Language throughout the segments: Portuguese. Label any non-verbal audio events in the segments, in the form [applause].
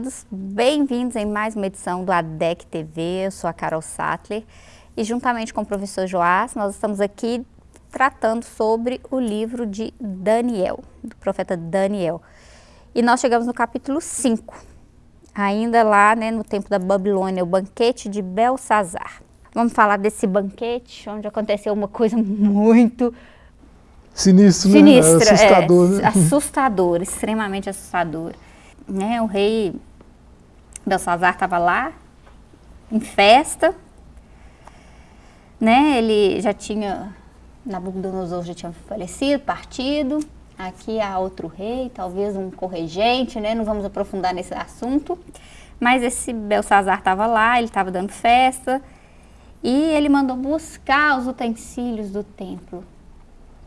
todos, bem-vindos em mais uma edição do ADEC TV, eu sou a Carol Sattler e juntamente com o professor Joás, nós estamos aqui tratando sobre o livro de Daniel, do profeta Daniel. E nós chegamos no capítulo 5, ainda lá né, no tempo da Babilônia, o banquete de Belsazar. Vamos falar desse banquete, onde aconteceu uma coisa muito Sinistro, sinistra, né? Assustador, é, né? assustador, extremamente assustador. Né, o rei Belsazar estava lá, em festa, né, ele já tinha, Nabucodonosor já tinha falecido, partido, aqui há outro rei, talvez um corregente, né, não vamos aprofundar nesse assunto, mas esse Belsazar estava lá, ele estava dando festa, e ele mandou buscar os utensílios do templo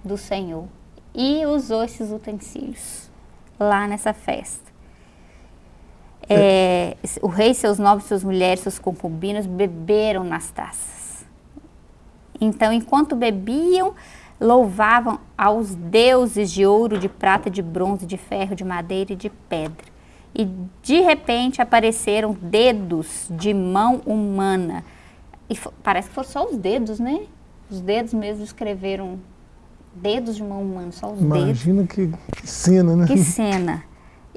do Senhor, e usou esses utensílios lá nessa festa. É, o rei, seus nobres, suas mulheres, seus concubinos beberam nas taças. Então, enquanto bebiam, louvavam aos deuses de ouro, de prata, de bronze, de ferro, de madeira e de pedra. E de repente apareceram dedos de mão humana. E parece que foram só os dedos, né? Os dedos mesmo escreveram dedos de mão humana, só os Imagina dedos. Imagina que, que cena, né? Que cena.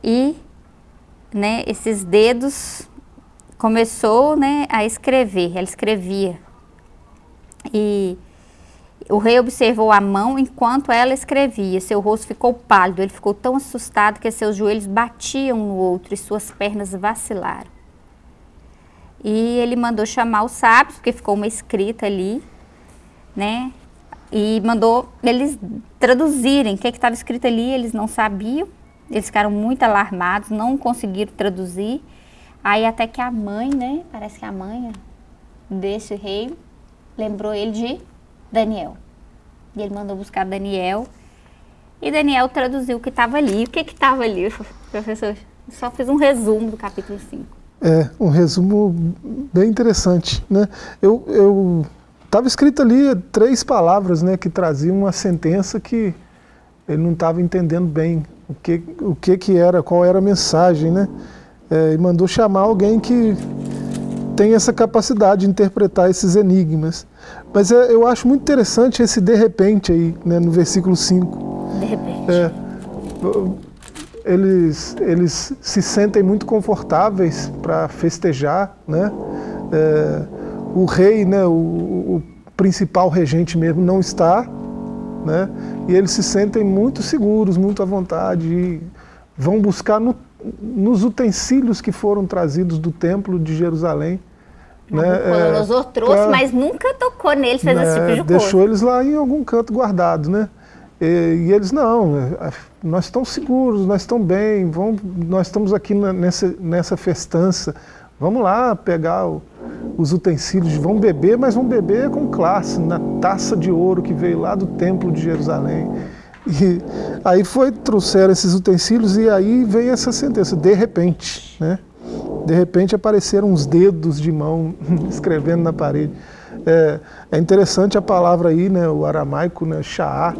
E né, esses dedos começou né, a escrever, ela escrevia. E o rei observou a mão enquanto ela escrevia. Seu rosto ficou pálido, ele ficou tão assustado que seus joelhos batiam no outro e suas pernas vacilaram. E ele mandou chamar os sábios, porque ficou uma escrita ali, né? E mandou eles traduzirem o que estava escrito ali, eles não sabiam. Eles ficaram muito alarmados, não conseguiram traduzir. Aí até que a mãe, né, parece que a mãe desse rei, lembrou ele de Daniel. E ele mandou buscar Daniel. E Daniel traduziu o que estava ali. O que estava ali, [laughs] professor? Só fiz um resumo do capítulo 5. É, um resumo bem interessante, né? Eu, eu estava escrito ali três palavras, né, que traziam uma sentença que ele não estava entendendo bem o que, o que que era, qual era a mensagem, né? É, e mandou chamar alguém que tem essa capacidade de interpretar esses enigmas. Mas é, eu acho muito interessante esse de repente aí, né, no versículo 5. De repente. É, eles, eles se sentem muito confortáveis para festejar, né? É, o rei, né, o, o principal regente mesmo, não está, né? E eles se sentem muito seguros, muito à vontade e vão buscar no, nos utensílios que foram trazidos do templo de Jerusalém. Né? Nabucodonosor é, trouxe, pra, mas nunca tocou neles, fez né, esse tipo de coisa. Deixou eles lá em algum canto guardado, né? E, e, eles, não, é, nós estamos seguros, nós estamos bem, vamos, nós estamos aqui na, nessa, nessa festança, vamos lá pegar o, os utensílios, vão beber, mas vão beber com classe, na taça de ouro que veio lá do templo de Jerusalém. E aí foi, trouxeram esses utensílios e aí veio essa sentença, de repente, né? De repente apareceram uns dedos de mão [laughs] escrevendo na parede. É, é interessante a palavra aí, né, o aramaico, né, Sha'á,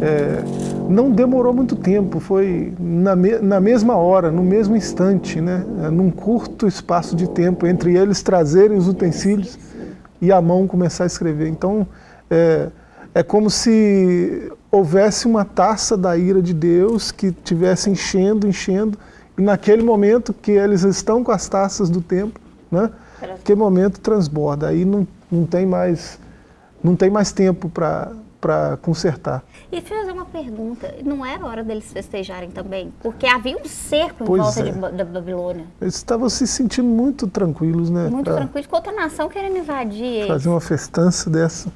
é, não demorou muito tempo, foi na, me, na mesma hora, no mesmo instante, né, é, num curto espaço de tempo, entre eles trazerem os utensílios e a mão começar a escrever. Então, é, é como se houvesse uma taça da ira de Deus que estivesse enchendo, enchendo, e naquele momento que eles estão com as taças do tempo, né, naquele momento transborda, aí não, não, tem, mais, não tem mais tempo para para consertar. E fazer uma pergunta, não era hora deles festejarem também? Porque havia um cerco em pois volta é. de, da Babilônia. Eles estavam se sentindo muito tranquilos, né? Muito tranquilos, com outra nação querendo invadir eles. Fazer uma festança dessa.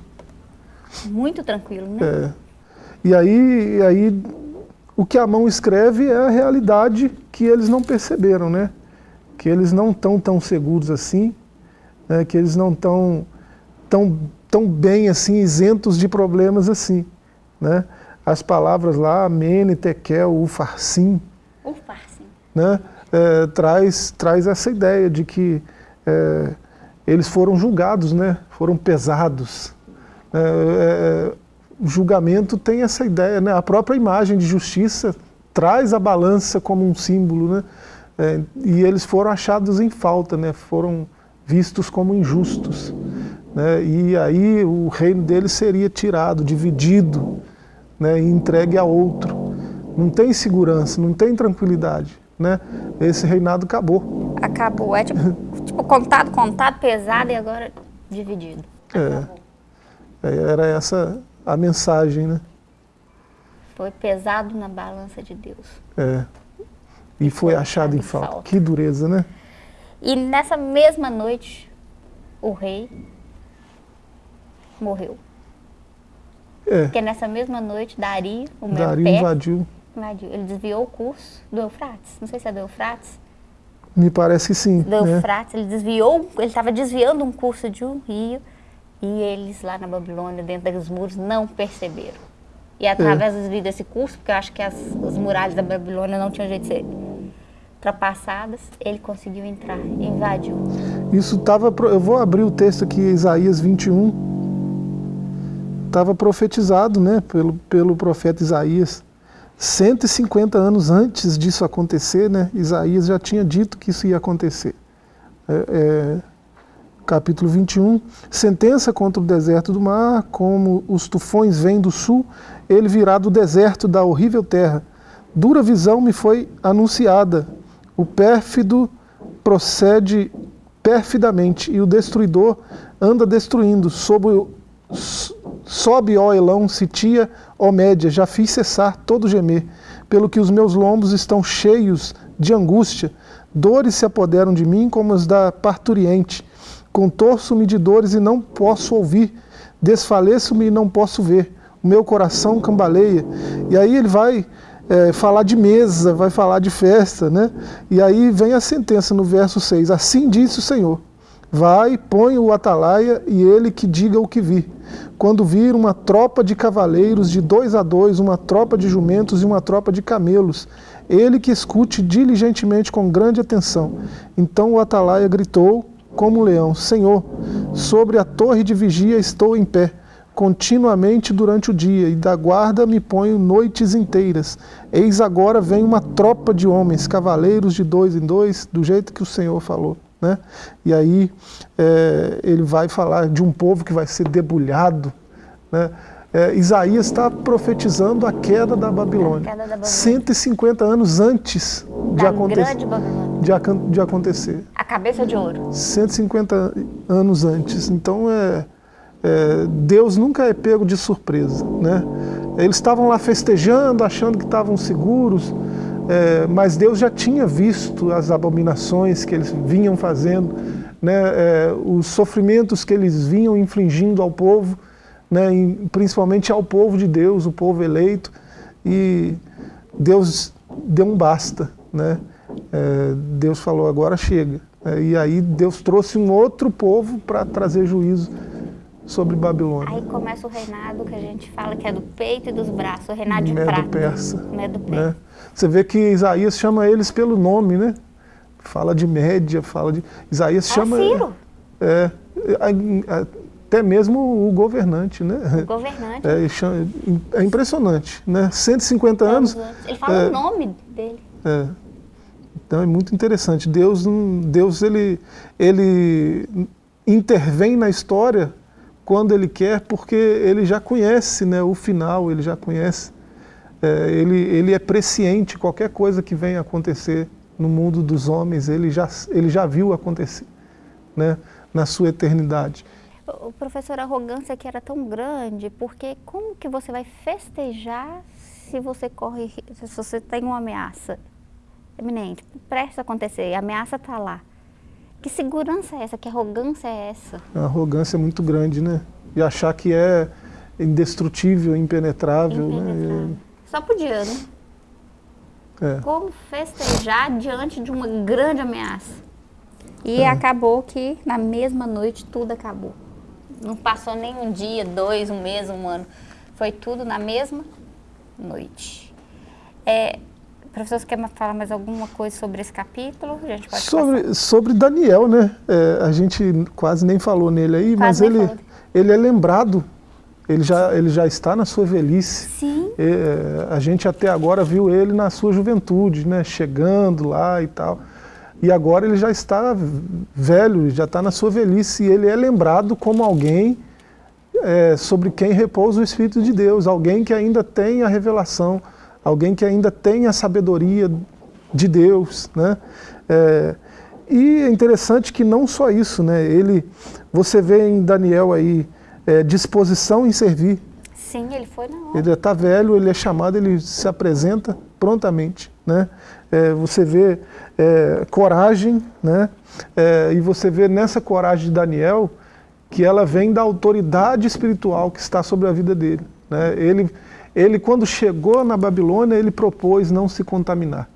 Muito tranquilo, né? É. E aí, e aí, o que a mão escreve é a realidade que eles não perceberam, né? Que eles não estão tão seguros assim, né? que eles não estão tão tão bem assim, isentos de problemas assim. Né? As palavras lá, Mene, Tekel, Ufarsim, Ufarsim. Né? É, traz, traz essa ideia de que é, eles foram julgados, né? foram pesados. É, é, o julgamento tem essa ideia, né? a própria imagem de justiça traz a balança como um símbolo. Né? É, e eles foram achados em falta, né? foram vistos como injustos. Né? E aí o reino deles seria tirado, dividido né? e entregue a outro. Não tem segurança, não tem tranquilidade. Né? Esse reinado acabou. Acabou. É tipo, [laughs] tipo contado, contado, pesado e agora dividido. É. é. Era essa a mensagem, né? Foi pesado na balança de Deus. É. E foi achado em falta. falta. Que dureza, né? E nessa mesma noite, o rei morreu. É. Porque nessa mesma noite, Dario, o meu Dario pé, invadiu. invadiu. Ele desviou o curso do Eufrates. Não sei se é do Eufrates. Me parece que sim. Do né? Eufrates. Ele desviou, ele estava desviando um curso de um rio e eles lá na Babilônia, dentro dos muros, não perceberam. E através é. desse curso, porque eu acho que as, as muralhas da Babilônia não tinham jeito de ser ultrapassadas, ele conseguiu entrar, invadiu. Isso estava, eu vou abrir o texto aqui, Isaías 21, estava profetizado né, pelo, pelo profeta Isaías. 150 anos antes disso acontecer, né, Isaías já tinha dito que isso ia acontecer. É, é, capítulo 21, sentença contra o deserto do mar, como os tufões vêm do sul, ele virá do deserto da horrível terra. Dura visão me foi anunciada, o pérfido procede perfidamente e o destruidor anda destruindo. Sob o, sobe, ó Elão, Sitia, ó Média, já fiz cessar todo gemer, pelo que os meus lombos estão cheios de angústia. Dores se apoderam de mim como as da parturiente. Contorço-me de dores e não posso ouvir. Desfaleço-me e não posso ver. O meu coração cambaleia. E aí ele vai é, falar de mesa, vai falar de festa, né? E aí vem a sentença no verso 6, assim disse o Senhor, vai, põe o atalaia e ele que diga o que vir. Quando vir uma tropa de cavaleiros de dois a dois, uma tropa de jumentos e uma tropa de camelos, ele que escute diligentemente com grande atenção. Então o atalaia gritou como um leão, Senhor, sobre a torre de vigia estou em pé, continuamente durante o dia, e da guarda me ponho noites inteiras. Eis agora vem uma tropa de homens, cavaleiros de dois em dois, do jeito que o Senhor falou. Né? E aí é, ele vai falar de um povo que vai ser debulhado. Né? É, Isaías está profetizando a queda da Babilônia, queda da Babilônia. 150 anos antes de, aconte de, de acontecer. A cabeça de ouro. 150 anos antes. Então é é, Deus nunca é pego de surpresa. Né? Eles estavam lá festejando, achando que estavam seguros, é, mas Deus já tinha visto as abominações que eles vinham fazendo, né, é, os sofrimentos que eles vinham infligindo ao povo, né, principalmente ao povo de Deus, o povo eleito, e Deus deu um basta. Né? É, Deus falou, agora chega. É, e aí Deus trouxe um outro povo para trazer juízo sobre Babilônia. Aí começa o reinado que a gente fala que é do peito e dos braços, o reinado de Medo prata. Persa. Medo persa. Né? Você vê que Isaías chama eles pelo nome, né? Fala de Média, fala de... Isaías chama... Ciro. É, até mesmo o governante, né? O governante. É, é impressionante, né? 150 anos... Ele fala é, o nome dele. É. Então é muito interessante. Deus, Deus ele, ele intervém na história quando ele quer, porque ele já conhece né, o final, ele já conhece, é, ele, ele é presciente, qualquer coisa que venha acontecer no mundo dos homens, ele já, ele já viu acontecer né, na sua eternidade. O professor, a arrogância que era tão grande, porque como que você vai festejar se você corre, se você tem uma ameaça eminente, presta a acontecer, a ameaça está lá. Que segurança é essa? Que arrogância é essa? A arrogância é muito grande, né? E achar que é indestrutível, impenetrável. Né? impenetrável. Né? Só podia, né? É. Como festejar diante de uma grande ameaça? E é. acabou que na mesma noite tudo acabou. Não passou nem um dia, dois, um mês, um ano. Foi tudo na mesma noite. É, Professor, você quer falar mais alguma coisa sobre esse capítulo? Sobre, sobre Daniel, né? É, a gente quase nem falou nele aí, quase mas ele, ele é lembrado, ele já, ele já está na sua velhice. Sim. É, a gente até agora viu ele na sua juventude, né? Chegando lá e tal. e agora ele já está velho, já está na sua velhice, e ele é lembrado como alguém é, sobre quem repousa o Espírito de Deus, alguém que ainda tem a revelação, alguém que ainda tem a sabedoria de Deus. Né? É, e é interessante que não só isso, né? ele, você vê em Daniel aí é, disposição em servir. Sim, ele foi na hora. Ele está velho, ele é chamado, ele se apresenta prontamente. Né? É, você vê é, coragem, né? É, e você vê nessa coragem de Daniel que ela vem da autoridade espiritual que está sobre a vida dele. Né? Ele, ele, quando chegou na Babilônia, ele propôs não se contaminar.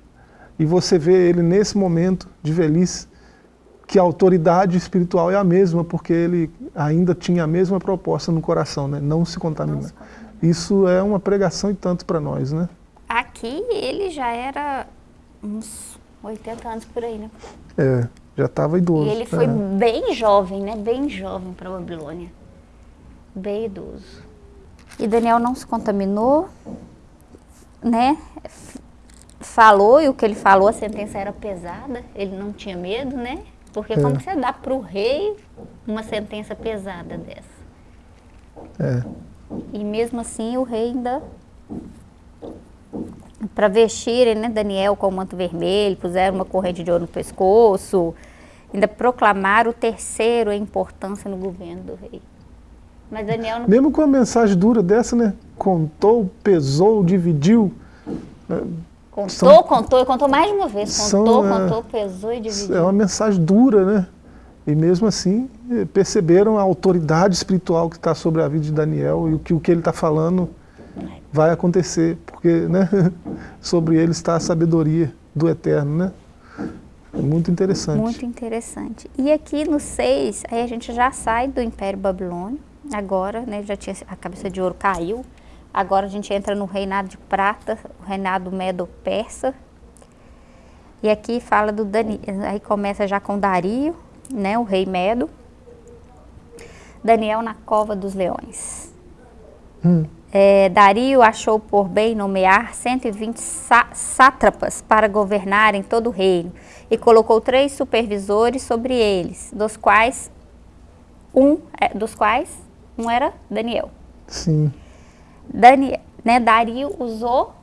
E você vê ele nesse momento de velhice, que a autoridade espiritual é a mesma, porque ele ainda tinha a mesma proposta no coração, né? não se contaminar. Não se contaminar. Isso é uma pregação e tanto para nós. Né? Aqui ele já era uns 80 anos por aí, né? É, já estava idoso. E ele foi é. bem jovem, né? Bem jovem para Babilônia. Bem idoso. E Daniel não se contaminou, né? Falou, e o que ele falou, a sentença era pesada, ele não tinha medo, né? Porque é. como você dá para o rei uma sentença pesada dessa? É. E mesmo assim o rei ainda para vestirem né, Daniel com o manto vermelho, puseram uma corrente de ouro no pescoço, ainda proclamaram o terceiro a importância no governo do rei. Mas Daniel não... Mesmo com uma mensagem dura dessa, né? Contou, pesou, dividiu. Contou, são, contou, e contou mais de uma vez. Contou, são, é, contou, pesou e dividiu. É uma mensagem dura, né? E mesmo assim, eh, perceberam a autoridade espiritual que está sobre a vida de Daniel e o que, o que ele está falando vai acontecer, porque né, [laughs] sobre ele está a sabedoria do Eterno, né? É muito interessante. Muito interessante. E aqui no 6, aí a gente já sai do Império Babilônio, agora, né, já tinha, a cabeça de ouro caiu, agora a gente entra no reinado de prata, o reinado medo-persa, e aqui fala do Dani, aí começa já com Dario, né, o rei Medo, Daniel na cova dos leões. Hum. É, Dario achou por bem nomear 120 sátrapas para governarem todo o reino e colocou três supervisores sobre eles, dos quais um, é, dos quais um era Daniel. Sim. Daniel, né, Dario usou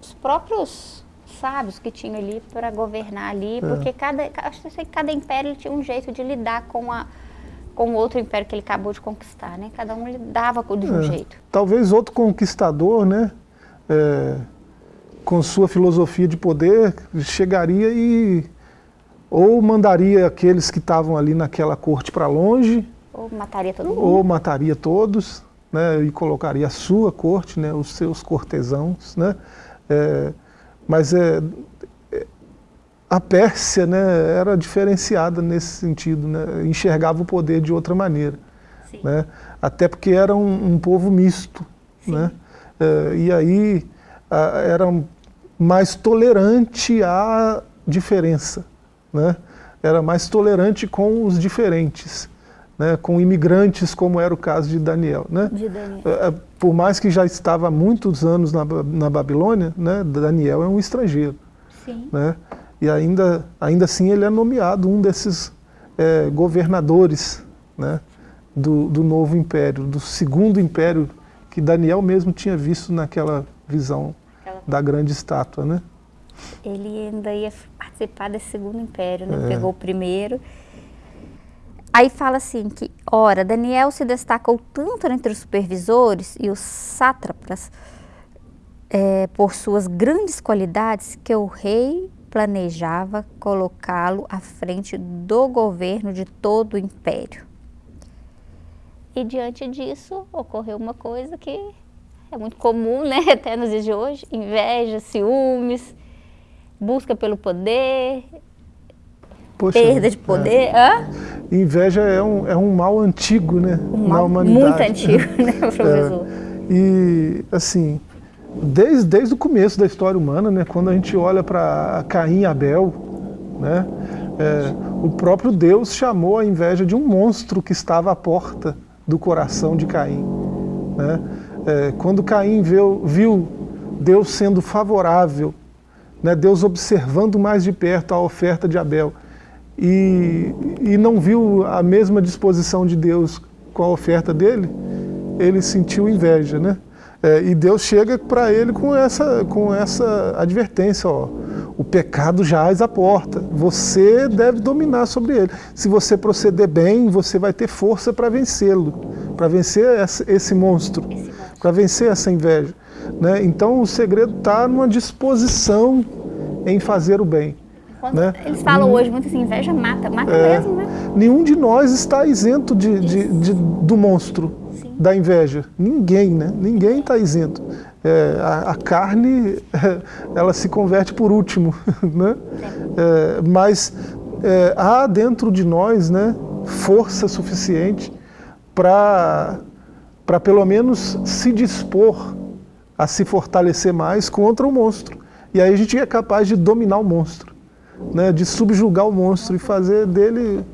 os próprios sábios que tinham ali para governar ali, é. porque cada, acho que cada império tinha um jeito de lidar com a com o outro império que ele acabou de conquistar, né? Cada um lidava de um é, jeito. Talvez outro conquistador, né? É, com sua filosofia de poder, chegaria e ou mandaria aqueles que estavam ali naquela corte para longe, ou mataria todo mundo, ou mataria todos, né? E colocaria a sua corte, né? Os seus cortesãos, né? É, mas é, a Pérsia né, era diferenciada nesse sentido, né, enxergava o poder de outra maneira. Né, até porque era um, um povo misto. Né, é, e aí a, era mais tolerante à diferença. Né, era mais tolerante com os diferentes. Né, com imigrantes, como era o caso de Daniel. Né? De Daniel. É, é, por mais que já estava há muitos anos na, na Babilônia, né, Daniel é um estrangeiro. Sim. Né? e ainda, ainda assim ele é nomeado um desses é, governadores né, do, do novo império, do segundo império que Daniel mesmo tinha visto naquela visão Aquela... da grande estátua. Né? Ele ainda ia participar desse segundo império, né? É. pegou o primeiro. Aí fala assim que, ora, Daniel se destacou tanto entre os supervisores e os sátrapas é, por suas grandes qualidades que o rei planejava colocá-lo à frente do governo de todo o império. E diante disso ocorreu uma coisa que é muito comum, né, [laughs] até nos dias de hoje, inveja, ciúmes, busca pelo poder, Poxa, perda de poder. É. Inveja é um, é um mal antigo, né, um mal na humanidade. Muito antigo, né, [laughs] professor? É. E, assim, desde, desde o começo da história humana, né, quando a gente olha para Caim e Abel, né, é, o próprio Deus chamou a inveja de um monstro que estava à porta do coração de Caim. Né? É, quando Caim viu, viu Deus sendo favorável né? Deus observando mais de perto a oferta de Abel e, e não viu a mesma disposição de Deus com a oferta dele, ele sentiu inveja, né? É, e Deus chega para ele com essa, com essa advertência, ó, o pecado jaz à porta, você deve dominar sobre ele. Se você proceder bem, você vai ter força para vencê-lo, para vencer esse monstro, para vencer essa inveja. Né? Então o segredo está numa disposição em fazer o bem. Né? Eles falam hoje muito assim, inveja mata, mata é, mesmo, né? Nenhum de nós está isento de, de, de do monstro, Sim. da inveja. Ninguém, né? Ninguém está isento. É, a, a, carne, [laughs] ela se converte por último, [laughs] né? É, mas é, há dentro de nós, né, força suficiente para para pelo menos se dispor a se fortalecer mais contra o monstro. E aí a gente é capaz de dominar o monstro né, de subjugar o monstro e fazer dele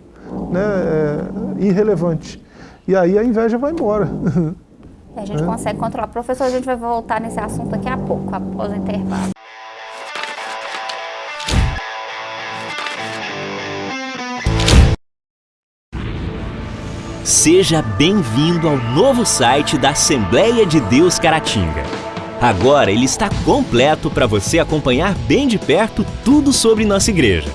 né, é, irrelevante. E aí a inveja vai embora. E a gente é. consegue controlar. Professor, a gente vai voltar nesse assunto daqui a pouco, após o intervalo. Seja bem-vindo ao novo site da Assembleia de Deus Caratinga. Agora ele está completo para você acompanhar bem de perto tudo sobre nossa igreja.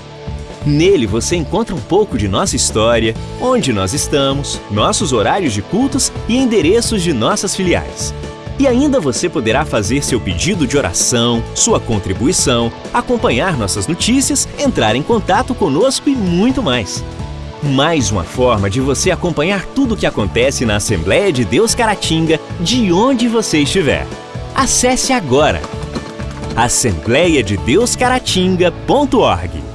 Nele você encontra um pouco de nossa história, onde nós estamos, nossos horários de cultos e endereços de nossas filiais. E ainda você poderá fazer seu pedido de oração, sua contribuição, acompanhar nossas notícias, entrar em contato conosco e muito mais. Mais uma forma de você acompanhar tudo o que acontece na Assembleia de Deus Caratinga, de onde você estiver. Acesse agora assembleiadedeuscaratinga.org.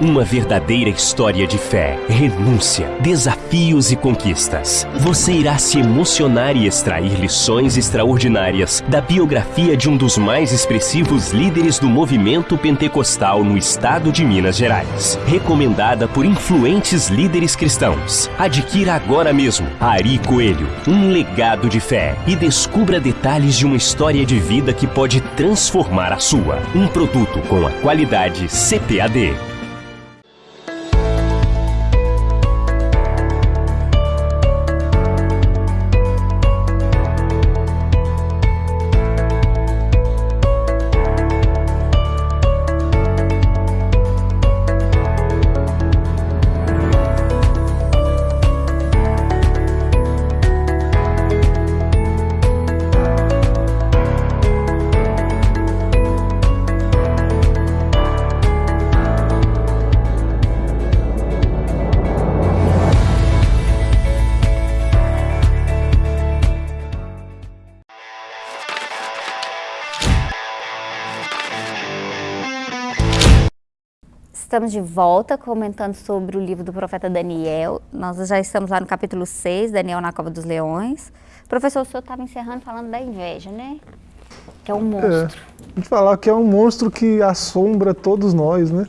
Uma verdadeira história de fé, renúncia, desafios e conquistas. Você irá se emocionar e extrair lições extraordinárias da biografia de um dos mais expressivos líderes do movimento pentecostal no estado de Minas Gerais. Recomendada por influentes líderes cristãos. Adquira agora mesmo Ari Coelho, um legado de fé e descubra detalhes de uma história de vida que pode transformar a sua. Um produto com a qualidade CPAD. Estamos de volta comentando sobre o livro do profeta Daniel. Nós já estamos lá no capítulo 6, Daniel na Cova dos Leões. Professor, o senhor estava encerrando falando da inveja, né? Que é um monstro. É, a gente falar que é um monstro que assombra todos nós, né?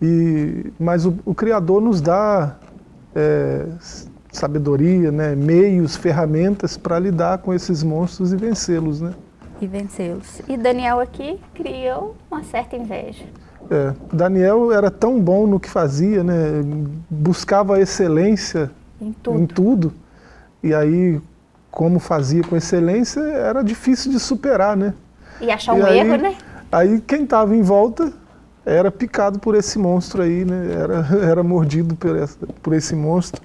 E, mas o, o Criador nos dá é, sabedoria, né? meios, ferramentas para lidar com esses monstros e vencê-los, né? E vencê-los. E Daniel aqui criou uma certa inveja. É, Daniel era tão bom no que fazia, né? buscava excelência em tudo. em tudo. E aí, como fazia com excelência, era difícil de superar, né? E achar um aí, erro, né? Aí quem estava em volta era picado por esse monstro aí, né? Era, [laughs] era mordido por, essa, por esse monstro.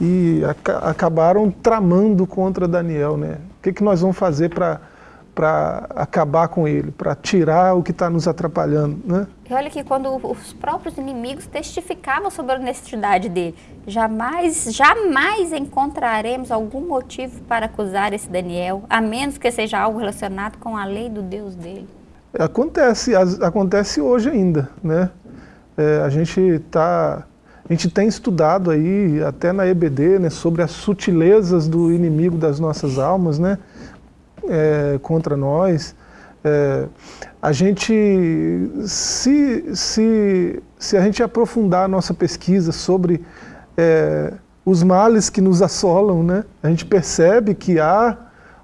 E acabaram tramando contra Daniel, né? O que, que nós vamos fazer para para acabar com ele, para tirar o que está nos atrapalhando. Né? E olha que quando os próprios inimigos testificavam sobre a honestidade dele, jamais, jamais encontraremos algum motivo para acusar esse Daniel, a menos que seja algo relacionado com a lei do Deus dele. Acontece, acontece hoje ainda, né? É, a gente tá, a gente tem estudado aí, até na EBD, né, sobre as sutilezas do inimigo das nossas almas, né? É, contra nós. É, a gente, se, se, se a gente aprofundar a nossa pesquisa sobre é, os males que nos assolam, né, a gente percebe que há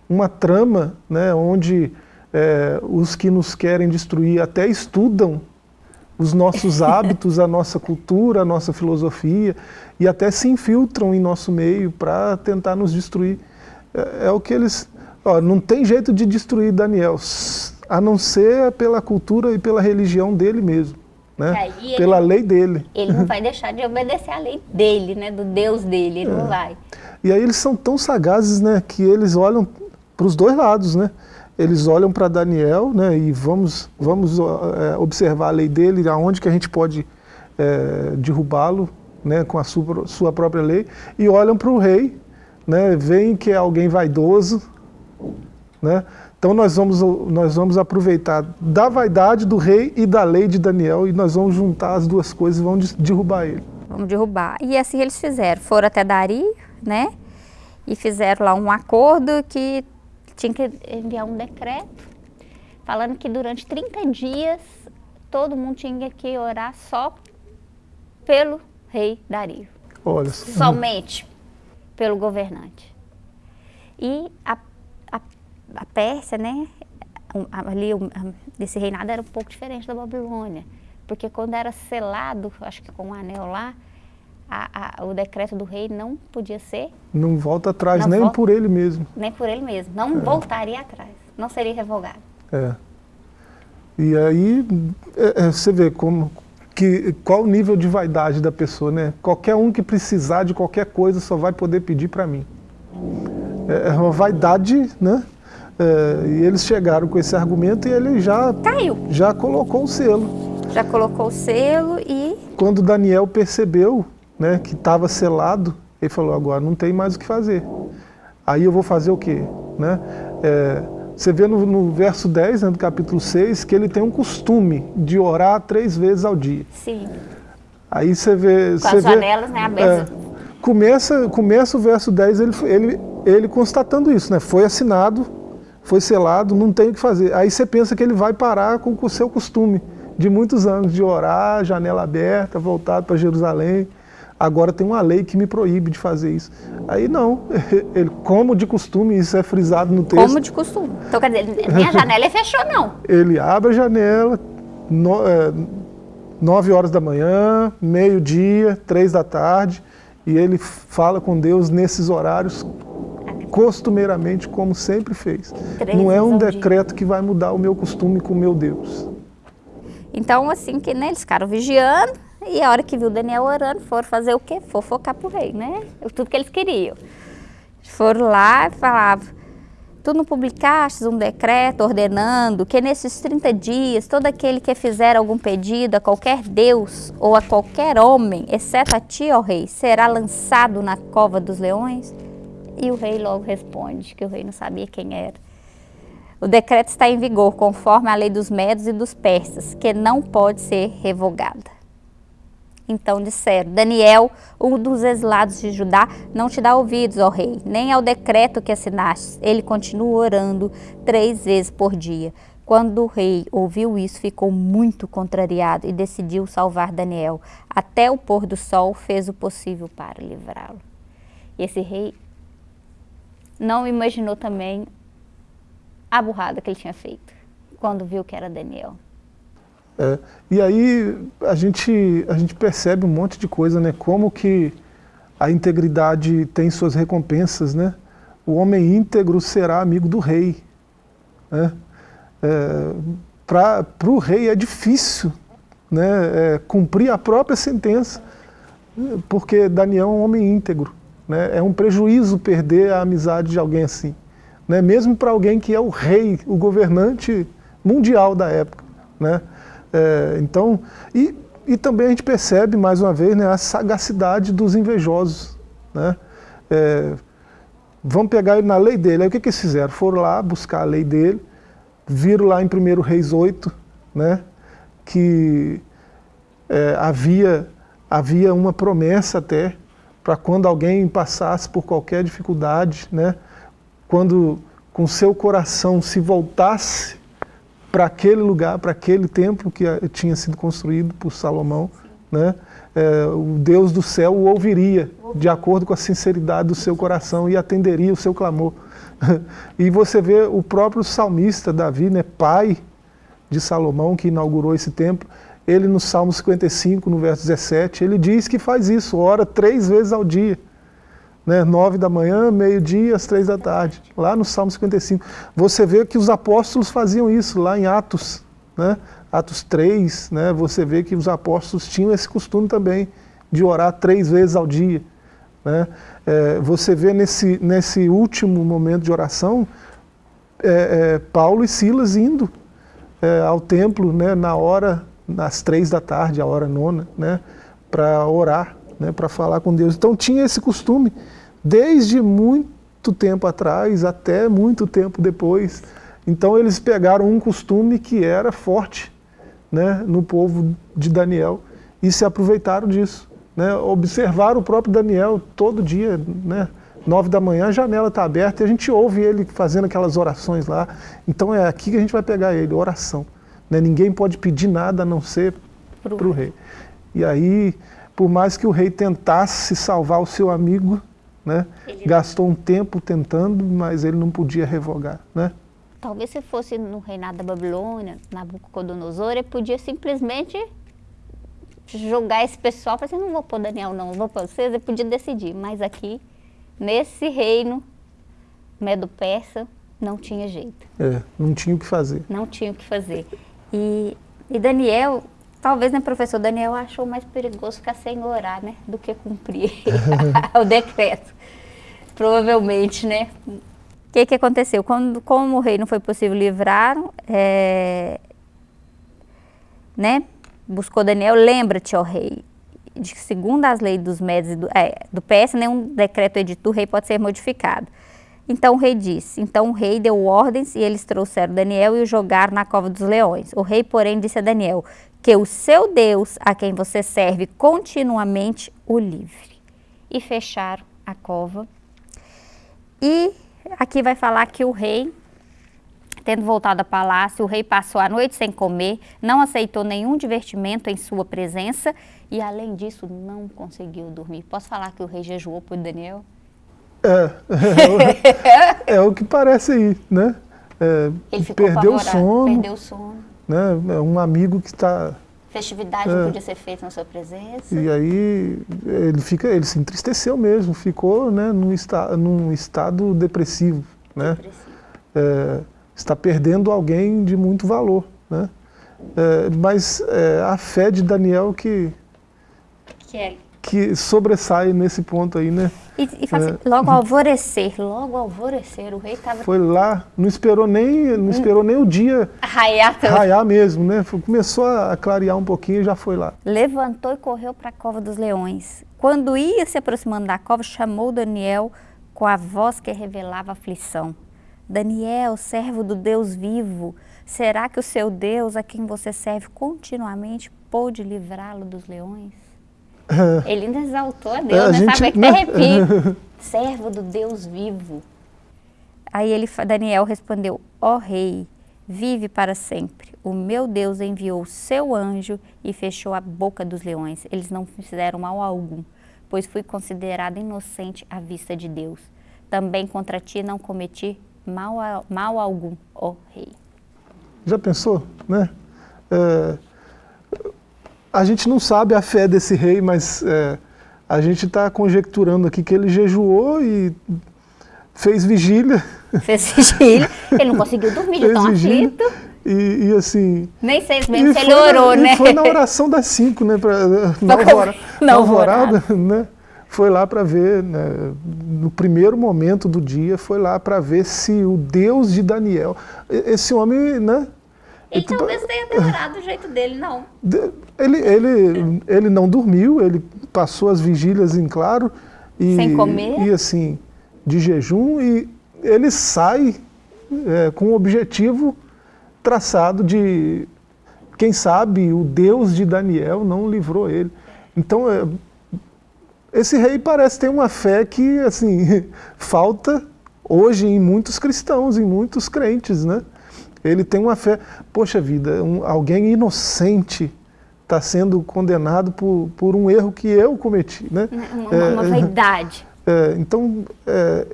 uma trama né, onde é, os que nos querem destruir até estudam os nossos [laughs] hábitos, a nossa cultura, a nossa filosofia, e até se infiltram em nosso meio para tentar nos destruir. É, é, o que eles... Ó, não tem jeito de destruir Daniel, a não ser pela cultura e pela religião dele mesmo. Né? Pela lei dele. Ele não [laughs] vai deixar de obedecer a lei dele, né? do Deus dele, ele é. não vai. E aí eles são tão sagazes né? que eles olham para os dois lados. Né? Eles olham para Daniel né? e vamos, vamos é, observar a lei dele, aonde que a gente pode é, derrubá-lo né? com a sua, sua própria lei, e olham para o rei, né? veem que é alguém vaidoso, né? Então nós vamos, nós vamos aproveitar da vaidade do rei e da lei de Daniel e nós vamos juntar as duas coisas e vamos derrubar ele. Vamos derrubar. E assim eles fizeram. Foram até Dari, né? E fizeram lá um acordo que tinha que enviar um decreto falando que durante 30 dias todo mundo tinha que orar só pelo rei Dario. Olha. Somente pelo governante. E a a Pérsia, né, ali esse reinado era um pouco diferente da Babilônia, porque quando era selado, acho que com o um anel lá, a, a, o decreto do rei não podia ser... Não volta atrás, não nem volta, por ele mesmo. Nem por ele mesmo, não é. voltaria atrás, não seria revogado. É. E aí, é, é, você vê como, que, qual o nível de vaidade da pessoa, né? Qualquer um que precisar de qualquer coisa só vai poder pedir para mim. É, é uma vaidade, né? É, e eles chegaram com esse argumento e ele já, Caiu. já colocou o selo. Já colocou o selo e... Quando Daniel percebeu né, que estava selado, ele falou, agora não tem mais o que fazer. Aí eu vou fazer o quê? Né? É, você vê no, no, verso 10 né, do capítulo 6 que ele tem um costume de orar três vezes ao dia. Sim. Aí você vê... Com você as vê, janelas né, abertas. É, começa, começa o verso 10 ele, ele, ele constatando isso, né? Foi assinado foi selado, não tem o que fazer. Aí você pensa que ele vai parar com o seu costume de muitos anos, de orar, janela aberta, voltado para Jerusalém. Agora tem uma lei que me proíbe de fazer isso. Aí não, [laughs] ele, como de costume, isso é frisado no texto. Como de costume. Então quer dizer, nem a [laughs] janela ele fechou não. Ele abre a janela, no, é, nove horas da manhã, meio-dia, três da tarde, e ele fala com Deus nesses horários costumeiramente como sempre fez. Três Não é um decreto que vai mudar o meu costume com o meu Deus. Então, assim, que né, eles ficaram vigiando e a hora que viu Daniel orando, foram fazer o quê? Fofocar pro rei, né? Tudo que eles queriam. Foram lá e falavam, tu não publicaste um decreto ordenando que nesses 30 dias, todo aquele que fizer algum pedido a qualquer Deus ou a qualquer homem, exceto a ti, ó rei, será lançado na cova dos leões? E o rei logo responde que o rei não sabia quem era. O decreto está em vigor conforme a lei dos medos e dos persas, que não pode ser revogada. Então disseram, Daniel, um dos exilados de Judá, não te dá ouvidos, ó rei, nem ao decreto que assinaste. Ele continua orando três vezes por dia. Quando o rei ouviu isso, ficou muito contrariado e decidiu salvar Daniel. Até o pôr do sol fez o possível para livrá-lo. E esse rei não imaginou também a burrada que ele tinha feito, quando viu que era Daniel. É, e aí a gente, a gente percebe um monte de coisa, né? Como que a integridade tem suas recompensas, né? O homem íntegro será amigo do rei. Né? É, Para o rei é difícil né, é, cumprir a própria sentença, porque Daniel é um homem íntegro. Né? É um prejuízo perder a amizade de alguém assim. Né? Mesmo para alguém que é o rei, o governante mundial da época. Né? É, então, e, e também a gente percebe, mais uma vez, né, a sagacidade dos invejosos. Né? É, vamos pegar ele na lei dele. Aí o que, que eles fizeram? Foram lá buscar a lei dele, viram lá em 1 Reis 8, né, que é, havia, havia uma promessa até para quando alguém passasse por qualquer dificuldade, né? quando com seu coração se voltasse para aquele lugar, para aquele templo que tinha sido construído por Salomão, né, é, o Deus do céu o ouviria, de acordo com a sinceridade do seu coração e atenderia o seu clamor. [laughs] e você vê o próprio salmista Davi, né, pai de Salomão, que inaugurou esse templo, ele no Salmo 55, no verso 17, ele diz que faz isso, ora três vezes ao dia. Né, nove da manhã, meio-dia, às três da tarde, lá no Salmo 55. Você vê que os apóstolos faziam isso, lá em Atos, né, Atos 3, né, você vê que os apóstolos tinham esse costume também, de orar três vezes ao dia. Né. É, você vê nesse, nesse último momento de oração, é, é, Paulo e Silas indo é, ao templo né, na hora, nas três da tarde, a hora nona, né, para orar, né, para falar com Deus. Então tinha esse costume, desde muito tempo atrás até muito tempo depois. Então eles pegaram um costume que era forte né, no povo de Daniel e se aproveitaram disso. Né, observaram o próprio Daniel todo dia, né, nove da manhã, a janela está aberta e a gente ouve ele fazendo aquelas orações lá. Então é aqui que a gente vai pegar ele, oração. Né? Ninguém pode pedir nada a não ser para o rei. E aí, por mais que o rei tentasse salvar o seu amigo, né? gastou um tempo tentando, mas ele não podia revogar. Né? Talvez se fosse no reinado da Babilônia, Nabucodonosor, ele podia simplesmente jogar esse pessoal, falar assim, não vou pôr Daniel não, vou pôr vocês, ele podia decidir, mas aqui nesse reino Medo-Persa não tinha jeito. É, não tinha o que fazer. Não tinha o que fazer. E, e Daniel, talvez, né, professor, Daniel achou mais perigoso ficar sem orar, né, do que cumprir [laughs] o decreto. Provavelmente, né. O que, que aconteceu? Quando, como o rei não foi possível livrar, é, né, buscou Daniel, lembra-te, ó rei, de que segundo as leis dos médios do, é, do PS, nenhum decreto edito rei pode ser modificado. Então o rei disse, então o rei deu ordens e eles trouxeram Daniel e o jogaram na cova dos leões. O rei, porém, disse a Daniel, que o seu Deus, a quem você serve continuamente, o livre. E fecharam a cova. E aqui vai falar que o rei Tendo voltado ao palácio, o rei passou a noite sem comer, não aceitou nenhum divertimento em sua presença e, além disso, não conseguiu dormir. Posso falar que o rei jejuou por Daniel? É, é, [laughs] é, o que parece aí, né? É, Ele ficou perdeu o sono. Perdeu o sono. Né? É um amigo que está festividade é. não podia ser feita na sua presença. E aí ele fica, ele se entristeceu mesmo, ficou, né, num, esta, num estado depressivo, né? Depressivo. É, está perdendo alguém de muito valor. Né? É, mas a fé de Daniel que, que, é. Que sobressai nesse ponto aí, né? E, e assim, é. logo alvorecer, logo alvorecer, o rei estava... Foi lá, não esperou nem, não esperou nem o dia raiar, raiar mesmo, né? Começou a clarear um pouquinho e já foi lá. Levantou e correu para a cova dos leões. Quando ia se aproximando da cova, chamou Daniel com a voz que revelava aflição. Daniel, servo do Deus vivo, será que o seu Deus, a quem você serve continuamente, pôde livrá-lo dos leões? [laughs] Ele ainda exaltou a Deus, é, a né? Gente, Sabe que né? arrepia. [laughs] servo do Deus vivo. Aí ele, Daniel respondeu, ó oh, rei, vive para sempre. O meu Deus enviou o seu anjo e fechou a boca dos leões. Eles não fizeram mal algum, pois fui considerado inocente à vista de Deus. Também contra ti não cometi mal, mal algum, ó rei. Já pensou, né? É, a gente não sabe a fé desse rei, mas é, a gente está conjecturando aqui que ele jejuou e fez vigília. [laughs] Fez vigília, ele não conseguiu dormir, de tão vigília, aflito. E, e, assim... Nem sei mesmo se ele orou, né? foi na oração das cinco, né? Pra, [laughs] na, alvorada, na alvorada, [laughs] né? foi lá para ver, né, no primeiro momento do dia, foi lá para ver se o Deus de Daniel, esse homem, né? Então, talvez tenha demorado do jeito dele, não. Ele, ele, ele não dormiu, ele passou as vigílias em claro. E, Sem comer? E assim, de jejum, e ele sai é, com o objetivo traçado de, quem sabe, o Deus de Daniel não livrou ele. Então, é, esse rei parece ter uma fé que, assim, [laughs] falta hoje em muitos cristãos, em muitos crentes, né? Ele tem uma fé, poxa vida, um, alguém inocente está sendo condenado por, por um erro que eu cometi. Né? Uma, é, uma vaidade. É, então, é,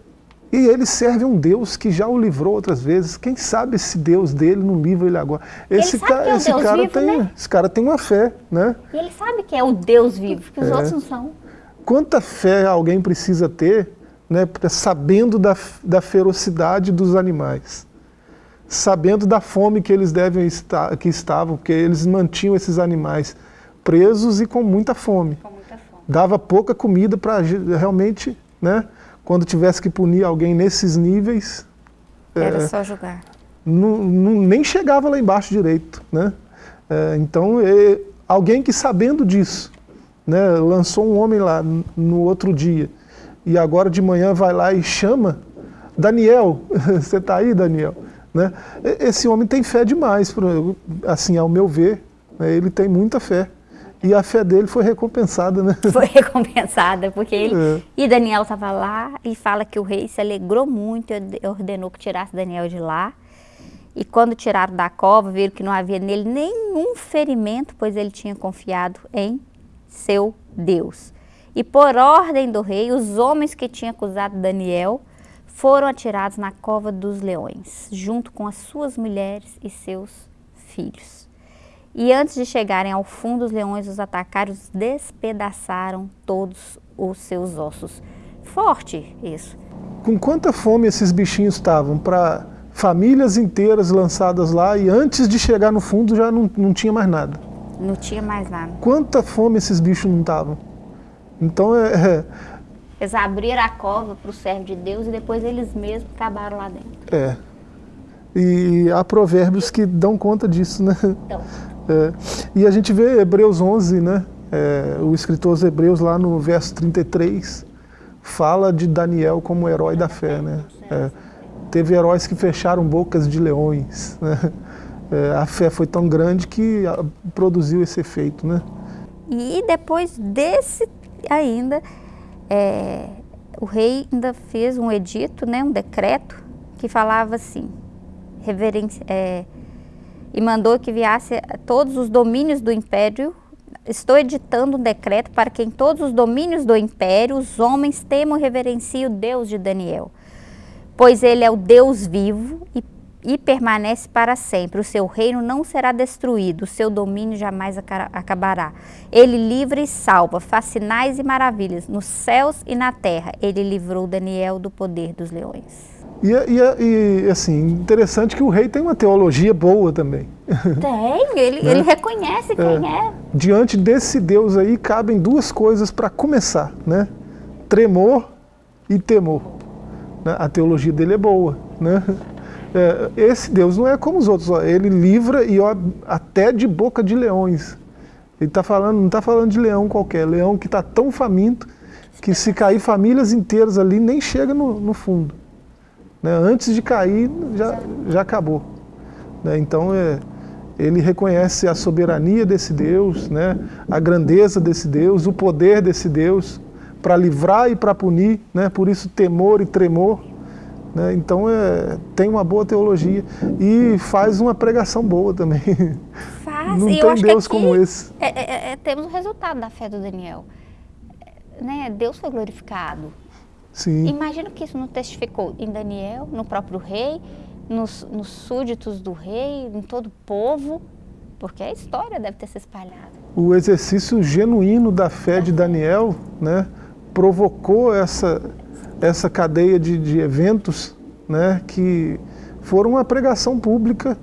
e ele serve um Deus que já o livrou outras vezes. Quem sabe esse Deus dele não livra ele agora? Esse, ele ca é esse Deus cara vivo, tem, né? esse cara tem uma fé, né? E ele sabe que é o Deus vivo, que os é. outros não são. Quanta fé alguém precisa ter, né, sabendo da, da ferocidade dos animais? Sabendo da fome que eles devem estar, que estavam, porque eles mantinham esses animais presos e com muita fome. Com muita fome. Dava pouca comida para realmente, né, quando tivesse que punir alguém nesses níveis... Era é, só julgar. Não, não, nem chegava lá embaixo direito. Né? É, então, é, alguém que sabendo disso, né, lançou um homem lá no outro dia, e agora de manhã vai lá e chama, Daniel, [laughs] você está aí, Daniel? Né? Esse homem tem fé demais, assim, ao meu ver, né? ele tem muita fé. E a fé dele foi recompensada, né? Foi recompensada, porque ele... É. E Daniel estava lá e fala que o rei se alegrou muito e ordenou que tirasse Daniel de lá. E quando tiraram da cova, viram que não havia nele nenhum ferimento, pois ele tinha confiado em seu Deus. E por ordem do rei, os homens que tinham acusado Daniel foram atirados na cova dos leões, junto com as suas mulheres e seus filhos. E antes de chegarem ao fundo, os leões os atacaram, os despedaçaram todos os seus ossos. Forte isso. Com quanta fome esses bichinhos estavam para famílias inteiras lançadas lá e antes de chegar no fundo já não, não tinha mais nada. Não tinha mais nada. Quanta fome esses bichos não estavam. Então é, é eles abriram a cova para o servo de Deus e depois eles mesmos acabaram lá dentro. É. E há provérbios que dão conta disso, né? Então. É. E a gente vê Hebreus 11, né? É, o escritor aos Hebreus lá no verso 33 fala de Daniel como herói da fé, né? É, teve heróis que fecharam bocas de leões, né? É, a fé foi tão grande que produziu esse efeito, né? E depois desse ainda, é, o rei ainda fez um edito, né, um decreto, que falava assim, reverência, é, e mandou que viesse todos os domínios do império, estou editando um decreto para que em todos os domínios do império os homens temam e reverenciem o Deus de Daniel, pois ele é o Deus vivo e e permanece para sempre. O seu reino não será destruído, o seu domínio jamais acabará. Ele livra e salva, faz sinais e maravilhas nos céus e na terra. Ele livrou Daniel do poder dos leões. E, e, e assim, interessante que o rei tem uma teologia boa também. [laughs] Tem, ele, né? ele reconhece quem é, é. Diante desse Deus aí, cabem duas coisas para começar, né? Tremor e temor. Né? A teologia dele é boa, né? É, esse Deus não é como os outros, ele livra e até de boca de leões. Ele tá falando, não está falando de leão qualquer, leão que está tão faminto que se cair famílias inteiras ali nem chega no, no fundo. Né? Antes de cair já, já acabou. Né? Então é, ele reconhece a soberania desse Deus, né? a grandeza desse Deus, o poder desse Deus para livrar e para punir, né? por isso temor e tremor. Né? Então é, tem uma boa teologia e faz uma pregação boa também. Faz, Não tem Deus como esse. É, é, é, é, temos o resultado da fé do Daniel. Né? Deus foi glorificado. Sim. Imagina que isso não testificou em Daniel, no próprio rei, nos, nos súditos do rei, em todo o povo, porque a história deve ter se espalhado. O exercício genuíno da fé de Daniel né, provocou essa, essa cadeia de, de eventos né, que foram uma pregação pública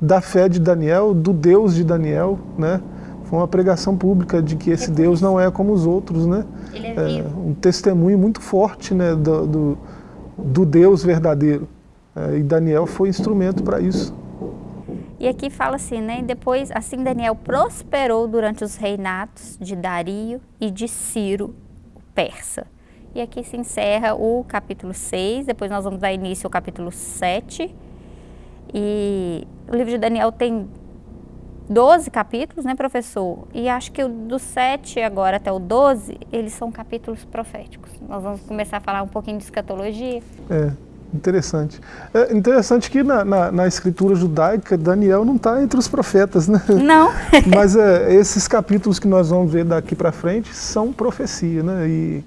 da fé de Daniel, do Deus de Daniel, né? Foi uma pregação pública de que esse Deus não é como os outros, né? Ele é, é um testemunho muito forte, né, do, do, do Deus verdadeiro. É, e Daniel foi instrumento para isso. E aqui fala assim, né? Depois, assim Daniel prosperou durante os reinatos de Dario e de Ciro, o persa. E aqui se encerra o capítulo 6, depois nós vamos dar início ao capítulo 7. E o livro de Daniel tem 12 capítulos, né, professor? E acho que do 7 agora até o 12, eles são capítulos proféticos. Nós vamos começar a falar um pouquinho de escatologia. É, Interessante. É interessante que na, na, na escritura judaica, Daniel não está entre os profetas, né? Não. [laughs] Mas é, esses capítulos que nós vamos ver daqui para frente são profecia, né? E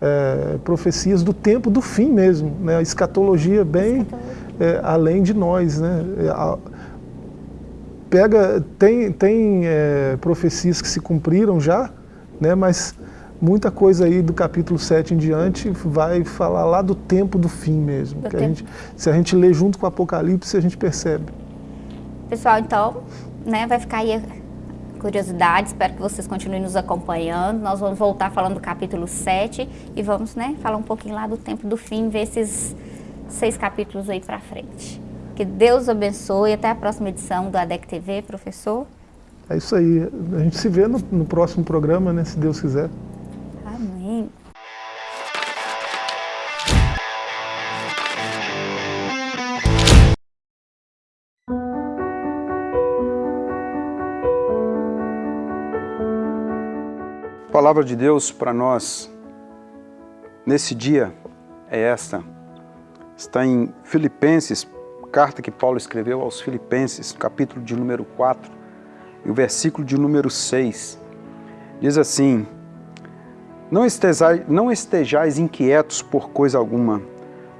é, profecias do tempo do fim mesmo, né? A escatologia bem é, além de nós, né? É, a, pega, tem, tem é, profecias que se cumpriram já, né? Mas muita coisa aí do capítulo 7 em diante vai falar lá do tempo do fim mesmo. Que a gente, se a gente lê junto com o Apocalipse, a gente percebe. Pessoal, então, né, vai ficar aí a curiosidade, espero que vocês continuem nos acompanhando. Nós vamos voltar falando do capítulo 7 e vamos, né, falar um pouquinho lá do tempo do fim, ver esses seis capítulos aí para frente. Que Deus abençoe. Até a próxima edição do ADEC TV, professor. É isso aí. A gente se vê no, no próximo programa, né, se Deus quiser. Palavra de Deus para nós nesse dia é esta. Está em Filipenses, carta que Paulo escreveu aos Filipenses, capítulo de número 4, e o versículo de número 6. Diz assim: não estejais, não estejais inquietos por coisa alguma,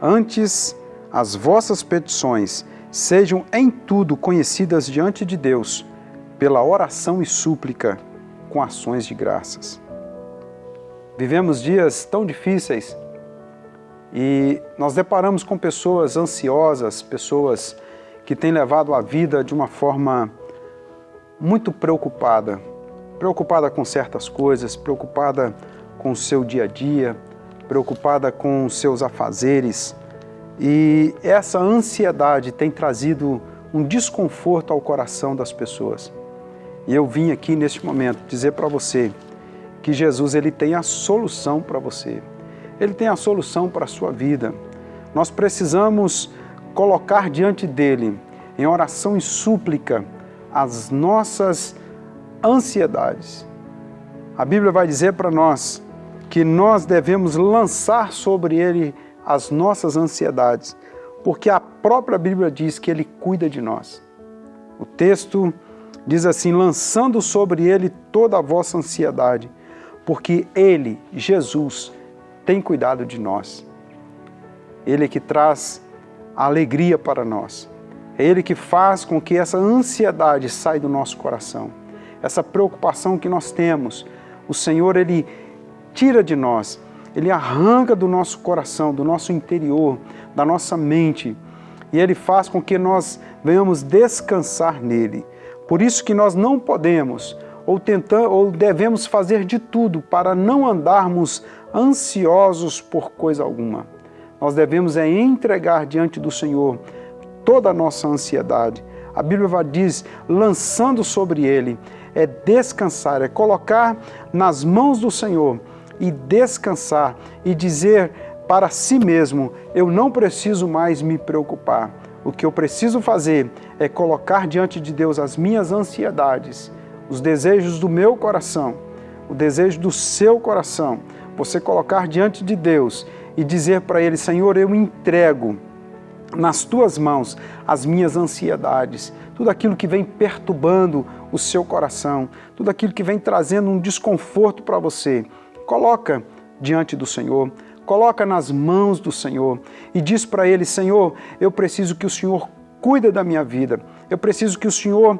antes as vossas petições sejam em tudo conhecidas diante de Deus, pela oração e súplica, com ações de graças. Vivemos dias tão difíceis e nós deparamos com pessoas ansiosas, pessoas que têm levado a vida de uma forma muito preocupada, preocupada com certas coisas, preocupada com o seu dia a dia, preocupada com os seus afazeres. E essa ansiedade tem trazido um desconforto ao coração das pessoas. E eu vim aqui neste momento dizer para você que Jesus ele tem a solução para você. Ele tem a solução para a sua vida. Nós precisamos colocar diante dele, em oração e súplica, as nossas ansiedades. A Bíblia vai dizer para nós que nós devemos lançar sobre Ele as nossas ansiedades, porque a própria Bíblia diz que Ele cuida de nós. O texto diz assim, lançando sobre Ele toda a vossa ansiedade, porque Ele, Jesus, tem cuidado de nós. Ele é que traz alegria para nós. É Ele que faz com que essa ansiedade saia do nosso coração. Essa preocupação que nós temos, o Senhor, Ele tira de nós, Ele arranca do nosso coração, do nosso interior, da nossa mente, e Ele faz com que nós venhamos descansar nele. Por isso que nós não podemos, ou, tentamos, ou devemos fazer de tudo para não andarmos ansiosos por coisa alguma. Nós devemos é entregar diante do Senhor toda a nossa ansiedade. A Bíblia diz, lançando sobre Ele, é descansar, é colocar nas mãos do Senhor e descansar e dizer para si mesmo, eu não preciso mais me preocupar. O que eu preciso fazer é colocar diante de Deus as minhas ansiedades, os desejos do meu coração, o desejo do seu coração. Você colocar diante de Deus e dizer para Ele, Senhor, eu entrego nas Tuas mãos as minhas ansiedades, tudo aquilo que vem perturbando o seu coração, tudo aquilo que vem trazendo um desconforto para você coloca diante do Senhor, coloca nas mãos do Senhor e diz para Ele, Senhor, eu preciso que o Senhor cuida da minha vida, eu preciso que o Senhor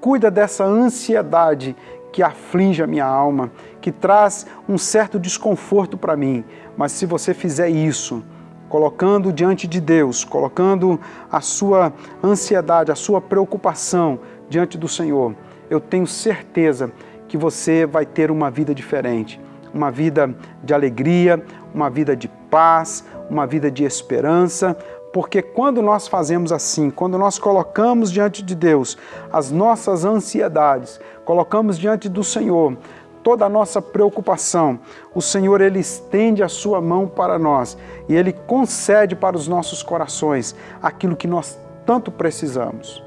cuida dessa ansiedade que aflige a minha alma, que traz um certo desconforto para mim. Mas se você fizer isso, colocando diante de Deus, colocando a sua ansiedade, a sua preocupação diante do Senhor, eu tenho certeza que você vai ter uma vida diferente uma vida de alegria, uma vida de paz, uma vida de esperança, porque quando nós fazemos assim, quando nós colocamos diante de Deus as nossas ansiedades, colocamos diante do Senhor toda a nossa preocupação, o Senhor ele estende a sua mão para nós e ele concede para os nossos corações aquilo que nós tanto precisamos.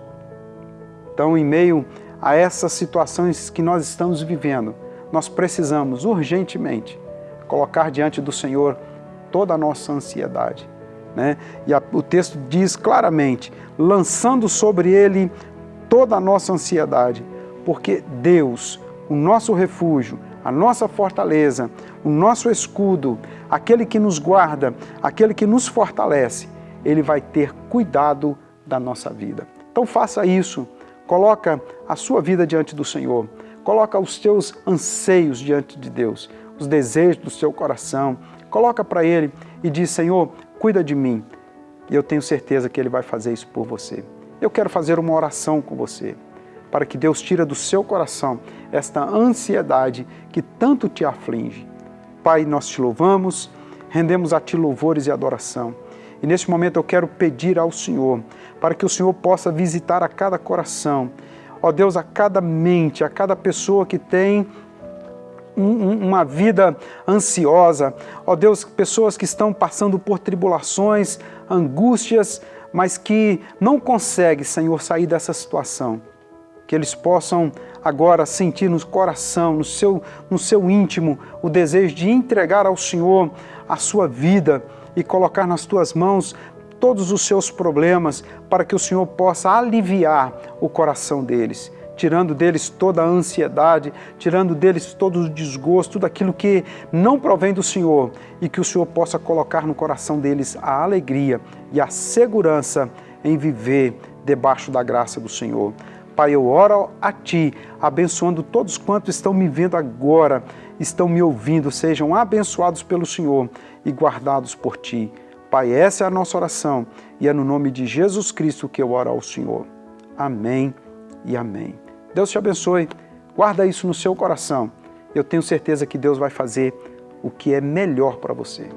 Então, em meio a essas situações que nós estamos vivendo, nós precisamos urgentemente colocar diante do Senhor toda a nossa ansiedade Né? E a, o texto diz claramente, lançando sobre ele toda a nossa ansiedade, porque Deus, o nosso refúgio, a nossa fortaleza, o nosso escudo, aquele que nos guarda, aquele que nos fortalece, ele vai ter cuidado da nossa vida. Então faça isso, coloca a sua vida diante do Senhor, coloca os teus anseios diante de Deus, os desejos do seu coração, coloca para Ele e diz, Senhor, cuida de mim. E eu tenho certeza que Ele vai fazer isso por você. Eu quero fazer uma oração com você, para que Deus tire do seu coração esta ansiedade que tanto te aflige. Pai, nós te louvamos, rendemos a Ti louvores e adoração. E neste momento eu quero pedir ao Senhor, para que o Senhor possa visitar a cada coração, ó Deus, a cada mente, a cada pessoa que tem uma vida ansiosa, ó Deus, pessoas que estão passando por tribulações, angústias, mas que não conseguem, Senhor, sair dessa situação. Que eles possam agora sentir no coração, no seu, no seu íntimo, o desejo de entregar ao Senhor a sua vida e colocar nas tuas mãos todos os seus problemas para que o Senhor possa aliviar o coração deles tirando deles toda a ansiedade, tirando deles todo o desgosto, tudo aquilo que não provém do Senhor e que o Senhor possa colocar no coração deles a alegria e a segurança em viver debaixo da graça do Senhor. Pai, eu oro a Ti, abençoando todos quantos estão me vendo agora, estão me ouvindo, sejam abençoados pelo Senhor e guardados por Ti. Pai, essa é a nossa oração e é no nome de Jesus Cristo que eu oro ao Senhor. Amém e amém. Deus te abençoe. Guarda isso no seu coração. Eu tenho certeza que Deus vai fazer o que é melhor para você.